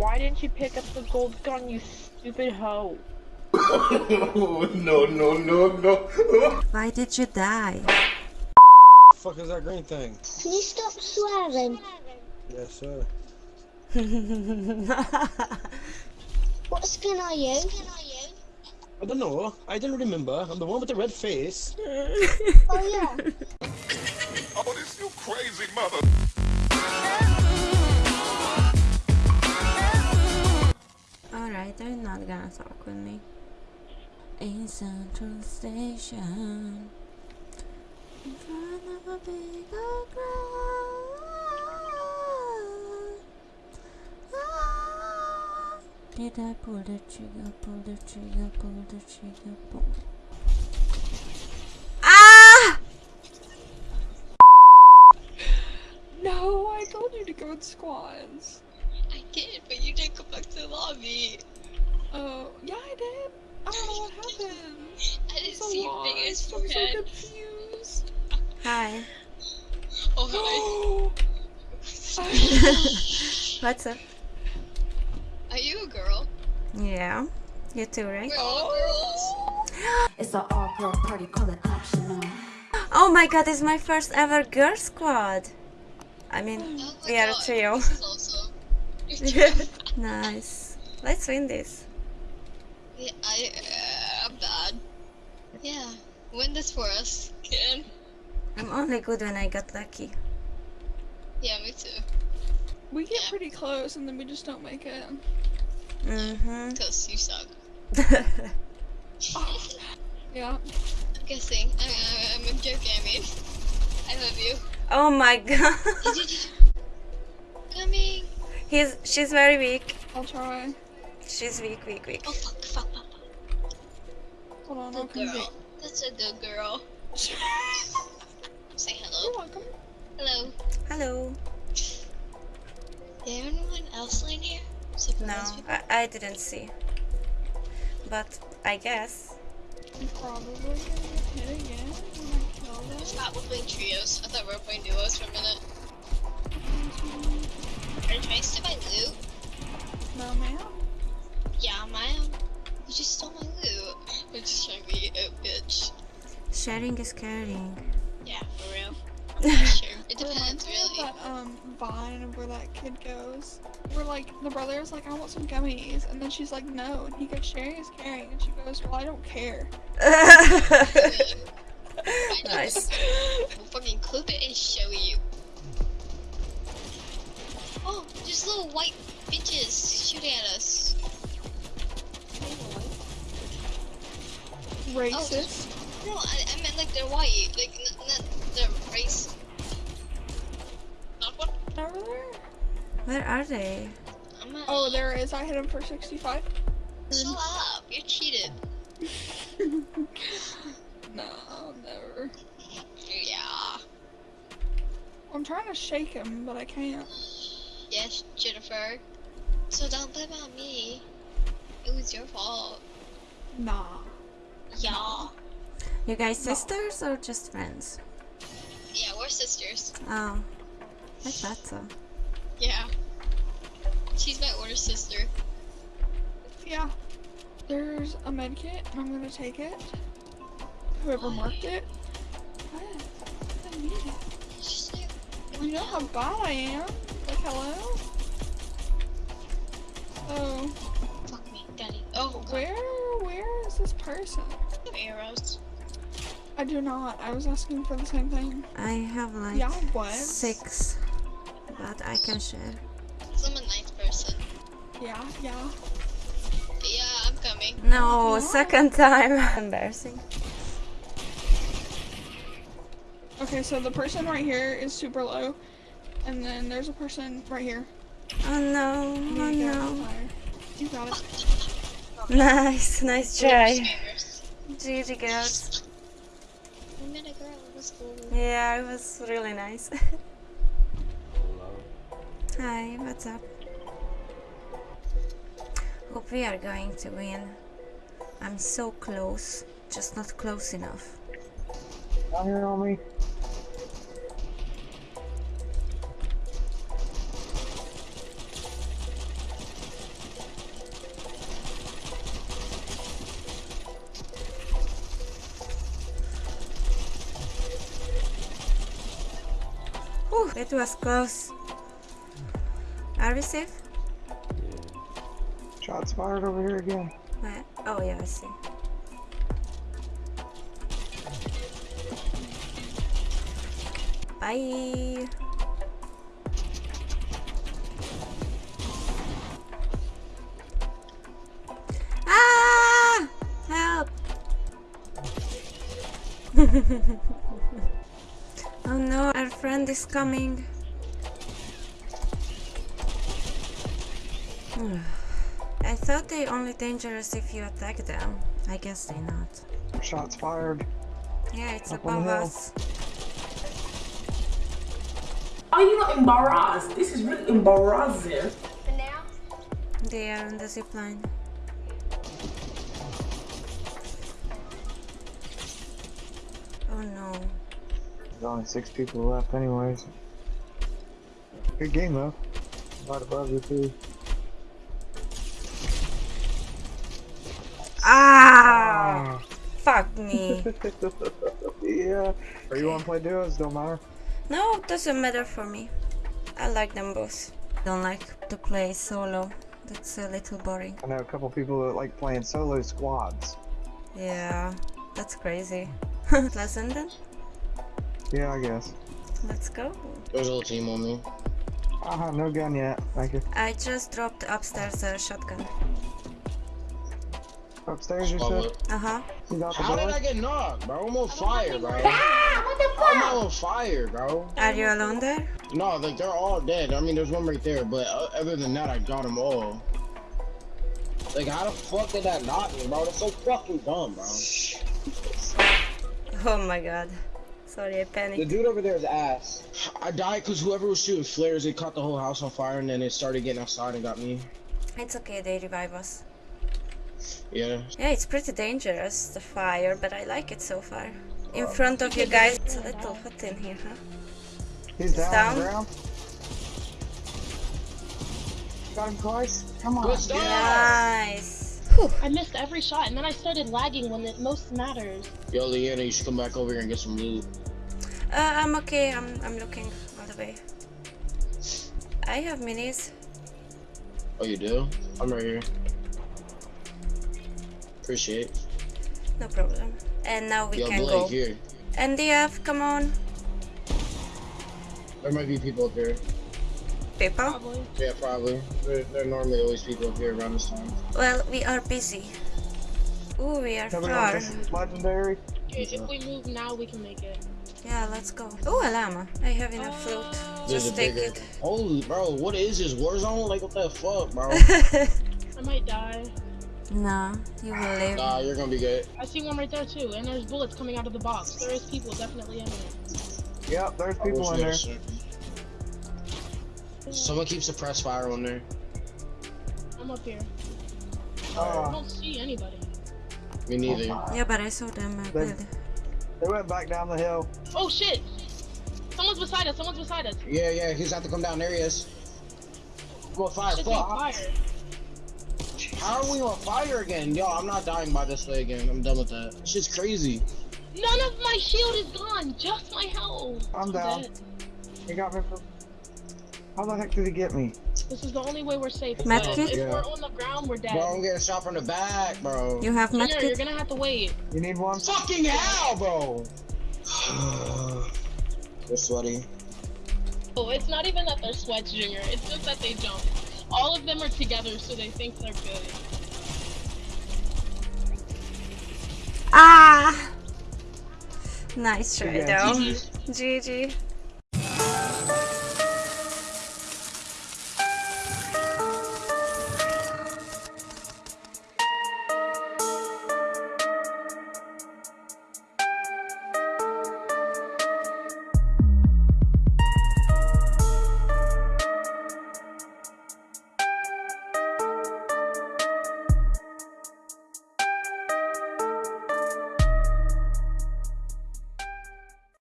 Why didn't you pick up the gold gun, you stupid hoe? no, no, no, no. Why did you die? The fuck is that green thing? Can you stop swearing? Yes, sir. What skin are you? I don't know. I don't remember. I'm the one with the red face. Oh yeah. Oh, this you crazy mother. Alright, they're not gonna talk with me. In Central Station. In front of a big old crowd. Ah. Did I pull the trigger, pull the trigger, pull the trigger, pull. Ah! No, I told you to go in squads. I did, but you didn't go back to the lobby. Oh, yeah, I did. I don't know what happened. I didn't It's a see your lot. big I'm so forehead. confused. Hi. Oh, hi. What's up? Are you a girl? Yeah. You too, right? We're all girls. It's an all girl party, call it optional. Oh my god, it's my first ever girl squad. I mean, Oh my we are a God, trio. nice. Let's win this. yeah, I, uh, I'm bad. Yeah, win this for us, Ken. I'm only good when I got lucky. Yeah, me too. We get pretty close and then we just don't make it. Mm-hmm. Cause you suck. Yeah. I'm guessing. I, I, I'm joking. I mean, I love you. oh my god. Coming. He's she's very weak. I'll try. She's weak, weak, weak. Oh fuck, fuck, fuck, fuck. Hold on, Good girl. That's a good girl. Say You're hello. welcome. Hello. Hello. Is there anyone else in here? Except No. I, I didn't see. But I guess. I'm probably gonna get hit again when I kill them. Stop, we're playing trios. I thought we were playing duos for a minute. Sharing is caring. Yeah, for real. Sure. It It depends, reminds me of really. that um vine of where that kid goes. Where like the brother is like, I want some gummies, and then she's like, no, and he goes, sharing is caring, and she goes, well, I don't care. nice. We'll fucking clip it and show you. Oh, there's little white bitches shooting at us. Racist. No, I, I meant like they're white, like n- not their race. Not one. Over there. Where are they? I'm not. Oh, there is. I hit him for 65. Shut up! You cheated. no, never. Yeah. I'm trying to shake him, but I can't. Yes, Jennifer. So don't blame on me. It was your fault. Nah. Yeah. You guys sisters or just friends? Yeah, we're sisters. Oh. I thought so. Yeah. She's my older sister. Yeah. There's a med kit, and I'm gonna take it. Whoever oh, marked it. What? I need it. She's You know how bad I am? Like, hello? Oh, fuck me, daddy. Oh, God. where, where is this person? arrows. I do not. I was asking for the same thing. I have like Yeah, what? six. But I can share. Cause I'm a nice person. Yeah, yeah. Yeah, I'm coming. No, What? second time. Embarrassing. Okay, so the person right here is super low. And then there's a person right here. Oh no, You oh need to get no. You got it. Nice, nice We're try. GG girls. We met a girl. It was cool. Yeah, it was really nice. Hi, what's up? Hope we are going to win. I'm so close, just not close enough. Down here on me. It was close. Are we safe? Shots fired over here again. Where? Oh yeah, I see. Bye. Ah! Help! oh no, our friend is coming. I thought they only dangerous if you attack them. I guess they not. Shots fired. Yeah, it's Up above us. Are you not embarrassed? This is really embarrassing. They are on the zip line. Oh no. There's only six people left anyways. Good game though. Right above you too. Ah! Fuck me. yeah. Or you wanna play duos, don't matter. No, it doesn't matter for me. I like them both. Don't like to play solo. That's a little boring. I know a couple people that like playing solo squads. Yeah, that's crazy. Pleasant then? Yeah, I guess. Let's go. There's a little team on me. I have no gun yet. Thank you. I just dropped upstairs a shotgun. Upstairs you said? Uh huh. You got the How did door? I get knocked, bro? I'm on fire, bro. I'm on fire, bro. Are you alone there? No, like they're all dead. I mean, there's one right there, but uh, other than that, I got them all. Like, how the fuck did that knock me, bro? That's so fucking dumb, bro. Oh my god. Sorry, I panicked. The dude over there is ass. I died because whoever was shooting flares, it caught the whole house on fire, and then it started getting outside and got me. It's okay, they revive us. Yeah. Yeah, it's pretty dangerous, the fire, but I like it so far. Uh, in front of you guys, it's a little hot in here, huh? He's down, down. the ground. Got him twice. Come on. Good stuff. Nice. I missed every shot, and then I started lagging when it most matters. Yo, Leanna, you should come back over here and get some loot. Uh, I'm okay, I'm, I'm looking all the way. I have minis. Oh, you do? I'm right here. Appreciate. No problem. And now we Yo, can Blake, go. here. NDF, come on. There might be people up here. People? Probably. Yeah, probably. There, there are normally always people up here around this time. Well, we are busy. Ooh, we are Nobody far. wants this is legendary. If we move now, we can make it. Yeah, let's go. Oh, a llama. I have enough fruit. There's Just take bigger. it. Holy, bro, what is this Warzone? Like, what the fuck, bro? I might die. Nah, you will live. nah, you're gonna be good. I see one right there too, and there's bullets coming out of the box. There is people definitely in there. Yep, there's people in there. had a- Someone keep suppressed fire on there. I'm up here. I Uh, don't see anybody. Me neither. Yeah, but I saw them uh, They- went back down the hill. Oh shit! Someone's beside us. Someone's beside us. Yeah, yeah, he's have to come down. There he is. I'm on fire. Shit's on Fuck. fire. How are we on fire again? Yo, I'm not dying by this way again. I'm done with that. It's just crazy. None of my shield is gone. Just my health. I'm down. dead. He got me from. How the heck did he get me? This is the only way we're safe. Medkit? But If Yeah. we're on the ground, we're dead. Bro, I'm getting shot from the back, bro. You have Junior, you're gonna have to wait. You need one? Fucking hell, bro. We're sweaty. Oh, it's not even that they're sweats, Junior. It's just that they jump. All of them are together, so they think they're good. Ah! Nice try Yeah. though. GG.